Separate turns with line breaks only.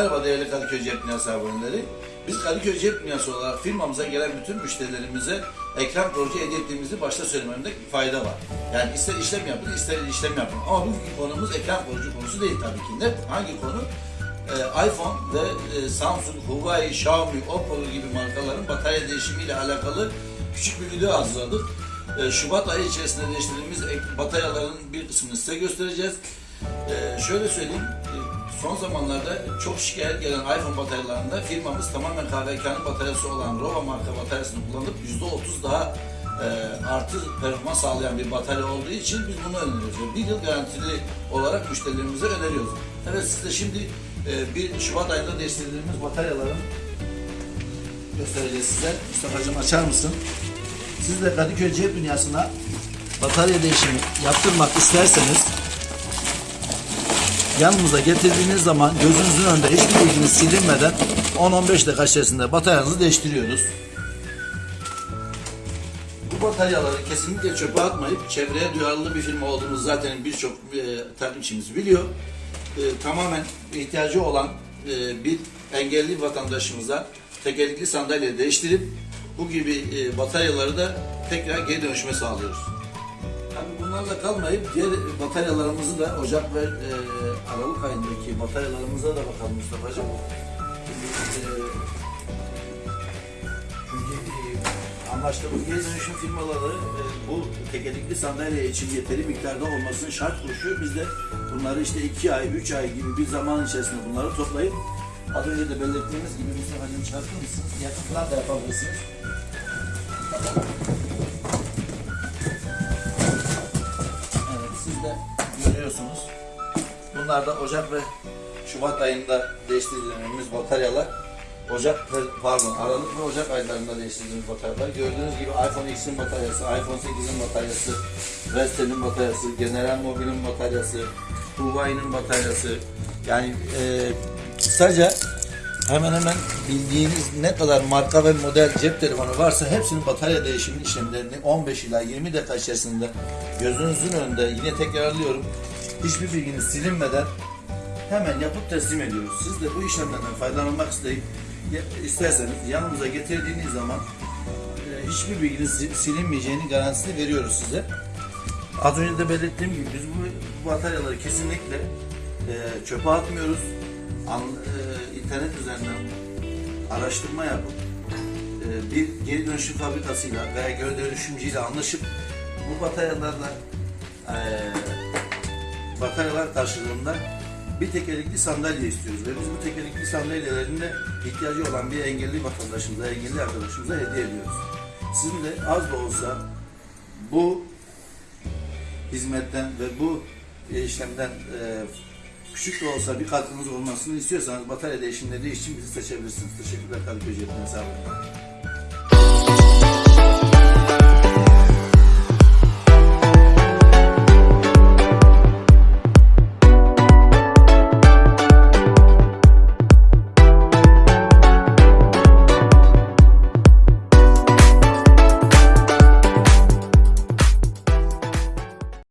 Merhaba değerli Kadıköy Cep Dünyası aboneleri. Biz Kadıköy Cep Dünyası olarak firmamıza gelen bütün müşterilerimize ekran koruyucu hediye ettiğimizi başta söylememde fayda var. Yani ister işlem yapın, ister işlem yapın. Ama bugünkü konumuz ekran koruyucu konusu değil tabii ki. Ne? Hangi konu? Ee, iPhone ve e, Samsung, Huawei, Xiaomi, Oppo gibi markaların batarya değişimiyle alakalı küçük bir video hazırladık. Ee, Şubat ayı içerisinde değiştirdiğimiz bataryaların bir kısmını size göstereceğiz. Ee, şöyle söyleyeyim, son zamanlarda çok şikayet gelen iPhone bataryalarında firmamız tamamen KVK'nın bataryası olan Rova marka bataryasını kullanıp %30 daha e, artı performans sağlayan bir batarya olduğu için biz bunu öneriyoruz. Bir yıl garantili olarak müşterilerimize öneriyoruz. Evet size şimdi e, bir Şubat ayında değiştirdiğimiz bataryaların göstereceğiz size. Mustafa'cığım açar mısın? Siz de Kadıköy Cep Dünyası'na batarya değişimi yaptırmak isterseniz yanımıza getirdiğiniz zaman gözünüzün önünde hiçbir bilginiz silinmeden 10-15 dakika içerisinde bataryanızı değiştiriyoruz. Bu bataryaları kesinlikle çöpe atmayıp çevreye duyarlı bir firma olduğumuz zaten birçok e, takipçimiz biliyor. E, tamamen ihtiyacı olan e, bir engelli vatandaşımıza tekerlekli sandalye değiştirip bu gibi e, bataryaları da tekrar geri dönüşüme sağlıyoruz. Bunlarla kalmayıp diğer bataryalarımızı da Ocak ve e, Aralık ayındaki bataryalarımıza da bakalım Mustafa'cığım. E, çünkü e, anlaştığımız geri dönüşüm firmaları e, bu tekerlekli sandalye için yeteri miktarda olmasını şart koşuyor. Biz de bunları işte 2 ay, 3 ay gibi bir zaman içerisinde bunları toplayıp az önce de belirttiğimiz gibi Mustafa'cığım çıkartır mısınız? Yakın falan da yapabilirsiniz. Bunlar Ocak ve Şubat ayında değiştirdiğimiz bataryalar. Ocak pardon Aralık ve Ocak aylarında değiştirdiğimiz bataryalar. Gördüğünüz gibi iPhone X'in bataryası, iPhone 8'in bataryası, Vestel'in bataryası, General Mobile'in bataryası, Huawei'nin bataryası. Yani e, kısaca hemen hemen bildiğiniz ne kadar marka ve model cep telefonu varsa hepsinin batarya değişimi işlemlerini 15 ila 20 dakika içerisinde gözünüzün önünde yine tekrarlıyorum hiçbir bilginiz silinmeden hemen yapıp teslim ediyoruz. Siz de bu işlemlerden faydalanmak isteyip isterseniz yanımıza getirdiğiniz zaman e, hiçbir bilginiz sil- silinmeyeceğini garantisini veriyoruz size. Az önce de belirttiğim gibi biz bu, bu bataryaları kesinlikle e, çöpe atmıyoruz. An, e, internet üzerinden araştırma yapıp e, bir geri dönüşüm fabrikasıyla veya geri dönüşümcüyle anlaşıp bu bataryalarla e, bataryalar karşılığında bir tekerlekli sandalye istiyoruz ve biz bu tekerlekli sandalyelerin de ihtiyacı olan bir engelli vatandaşımıza, engelli arkadaşımıza hediye ediyoruz. Sizin de az da olsa bu hizmetten ve bu işlemden e, küçük de olsa bir katkınız olmasını istiyorsanız batarya değişimleri için bizi seçebilirsiniz. Teşekkürler Kadıköy Cep Dünyası abone.